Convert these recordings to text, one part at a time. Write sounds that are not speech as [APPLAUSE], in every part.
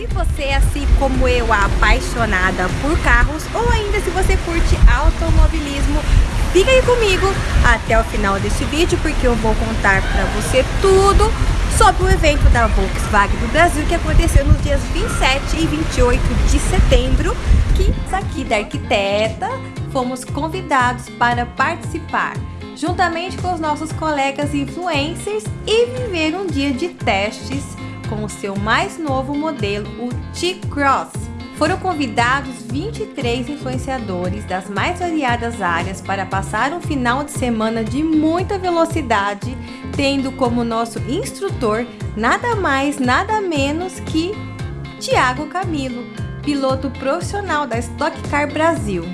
Se você é assim como eu, apaixonada por carros ou ainda se você curte automobilismo, fica aí comigo até o final deste vídeo porque eu vou contar para você tudo sobre o evento da Volkswagen do Brasil que aconteceu nos dias 27 e 28 de setembro que aqui da arquiteta fomos convidados para participar juntamente com os nossos colegas influencers e viver um dia de testes com o seu mais novo modelo, o T-Cross. Foram convidados 23 influenciadores das mais variadas áreas para passar um final de semana de muita velocidade, tendo como nosso instrutor nada mais, nada menos que Tiago Camilo, piloto profissional da Stock Car Brasil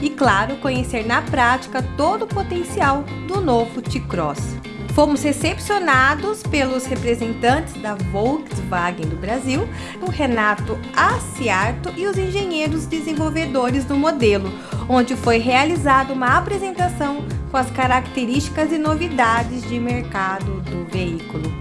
e, claro, conhecer na prática todo o potencial do novo T-Cross. Fomos recepcionados pelos representantes da Volkswagen do Brasil, o Renato Aciarto e os engenheiros desenvolvedores do modelo, onde foi realizada uma apresentação com as características e novidades de mercado do veículo.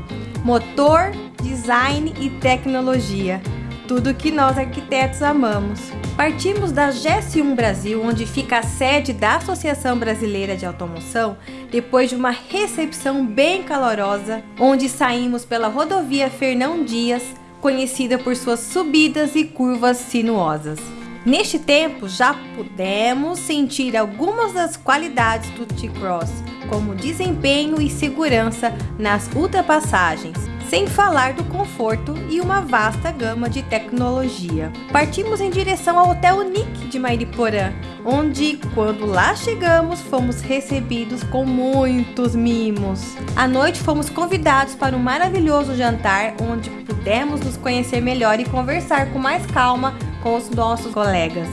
Motor, design e tecnologia, tudo que nós arquitetos amamos. Partimos da GS1 Brasil, onde fica a sede da Associação Brasileira de Automoção, depois de uma recepção bem calorosa, onde saímos pela rodovia Fernão Dias, conhecida por suas subidas e curvas sinuosas. Neste tempo, já pudemos sentir algumas das qualidades do T-Cross, como desempenho e segurança nas ultrapassagens, sem falar do conforto e uma vasta gama de tecnologia. Partimos em direção ao Hotel Nick de Mairiporã, onde, quando lá chegamos, fomos recebidos com muitos mimos. À noite fomos convidados para um maravilhoso jantar, onde pudemos nos conhecer melhor e conversar com mais calma com os nossos colegas.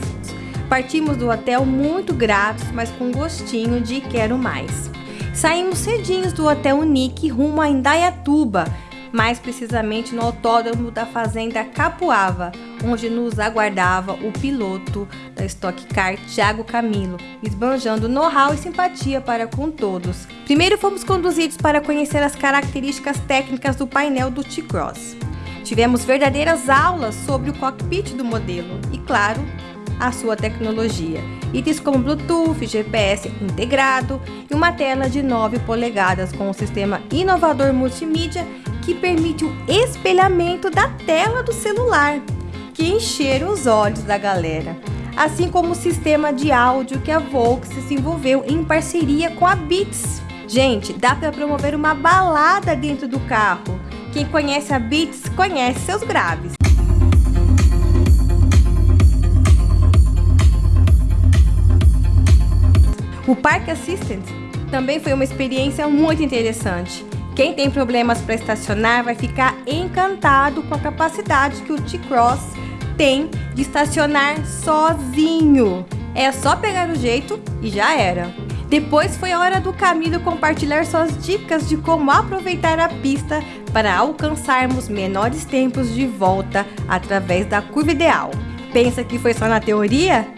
Partimos do hotel muito gratos, mas com gostinho de quero mais. Saímos cedinhos do Hotel Unique rumo a Indaiatuba, mais precisamente no autódromo da fazenda Capuava, onde nos aguardava o piloto da Stock Car, Thiago Camilo, esbanjando know-how e simpatia para com todos. Primeiro fomos conduzidos para conhecer as características técnicas do painel do T-Cross. Tivemos verdadeiras aulas sobre o cockpit do modelo e, claro, a sua tecnologia. Itens como Bluetooth, GPS integrado e uma tela de 9 polegadas com um sistema inovador multimídia que permite o espelhamento da tela do celular, que encheram os olhos da galera. Assim como o sistema de áudio que a Volks desenvolveu em parceria com a Beats. Gente, dá para promover uma balada dentro do carro. Quem conhece a Beats conhece seus graves. O Park Assistant também foi uma experiência muito interessante. Quem tem problemas para estacionar vai ficar encantado com a capacidade que o T-Cross tem de estacionar sozinho. É só pegar o jeito e já era. Depois foi a hora do Camilo compartilhar suas dicas de como aproveitar a pista para alcançarmos menores tempos de volta através da curva ideal. Pensa que foi só na teoria?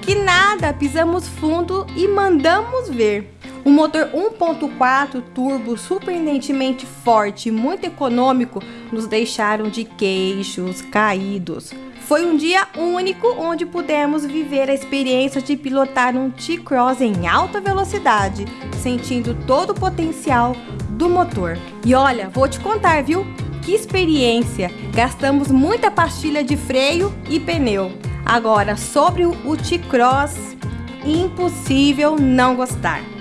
Que nada, pisamos fundo e mandamos ver. O motor 1.4 turbo surpreendentemente forte e muito econômico nos deixaram de queixos caídos. Foi um dia único onde pudemos viver a experiência de pilotar um T-Cross em alta velocidade, sentindo todo o potencial do motor. E olha, vou te contar, viu? Que experiência! Gastamos muita pastilha de freio e pneu. Agora, sobre o T-Cross, impossível não gostar.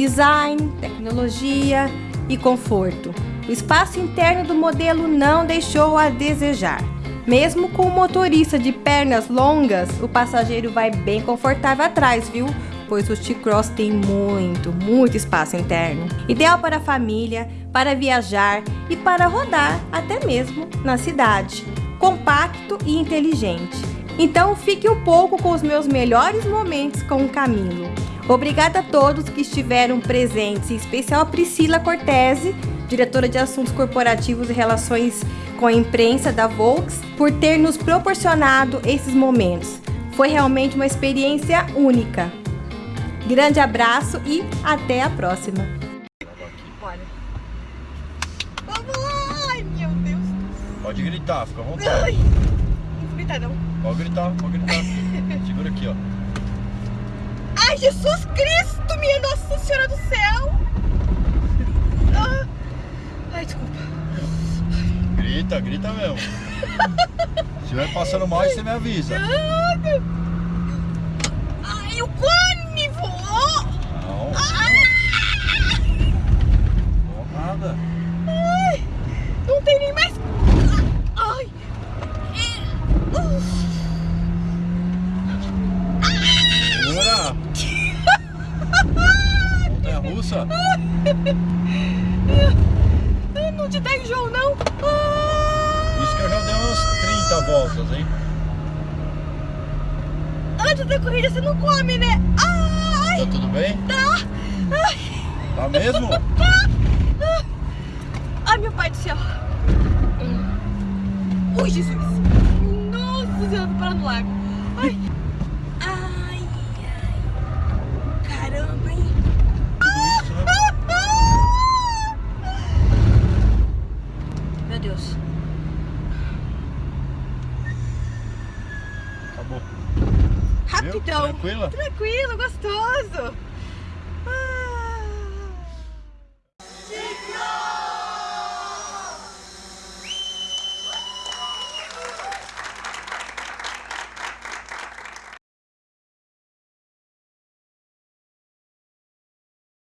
Design, tecnologia e conforto. O espaço interno do modelo não deixou a desejar. Mesmo com o motorista de pernas longas, o passageiro vai bem confortável atrás, viu? Pois o T-Cross tem muito, muito espaço interno. Ideal para a família, para viajar e para rodar até mesmo na cidade. Compacto e inteligente então fique um pouco com os meus melhores momentos com o Camilo. Obrigada a todos que estiveram presentes, em especial a Priscila Cortese, diretora de Assuntos Corporativos e Relações com a Imprensa da Volks, por ter nos proporcionado esses momentos. Foi realmente uma experiência única. Grande abraço e até a próxima. Vamos lá! Ai, meu Deus! Pode gritar, fica à vontade. Ai. gritar, não. Pode gritar, pode gritar. [LAUGHS] Segura aqui, ó. Ai, Jesus Cristo, minha Nossa Senhora do Céu! Ah. Ai, desculpa. Grita, grita mesmo. Se estiver passando mal, você me avisa. Nada. Ai, o cone voou! Não, Ah! não nada. Ai, não tem nem mais. Ai! Uf. Segura. Montanha russa. [LAUGHS] Não te dá enjoo, não? Isso que eu já dei umas 30 voltas, hein? Antes da corrida você não come, né? Ai! Tá tudo bem? Tá! Ai, Tá mesmo? [LAUGHS] ai meu pai do céu! Ui, Jesus! Nossa Senhora, tô parando no lago! Ai, ai! Caramba, hein? Tudo isso, né? Meu Deus! Rapidão! Tranquila? Tranquilo, gostoso!